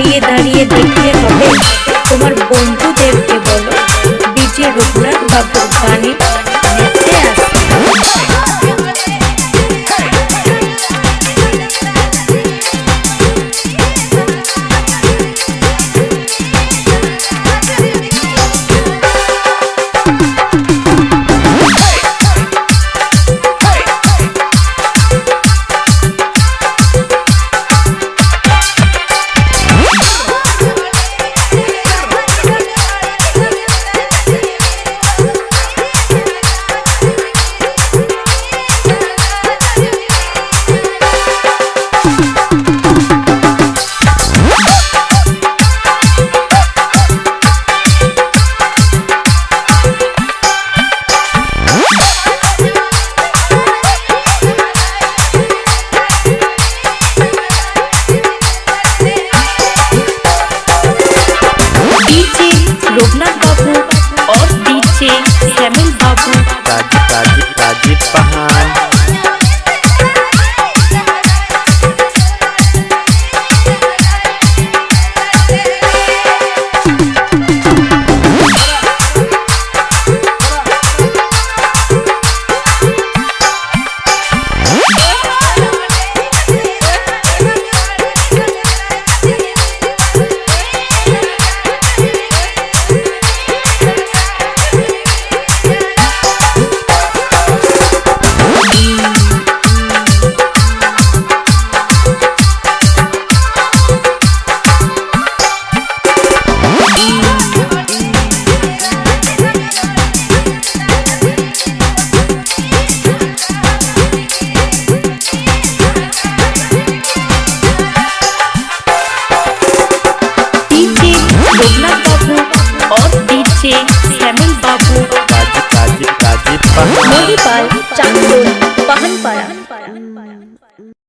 দাঁড়িয়ে দাঁড়িয়ে দেখতে হবে তোমার বন্ধুদেরকে বলো ডিজে রঘুনাথ বাবুর গানে 嗯。嗯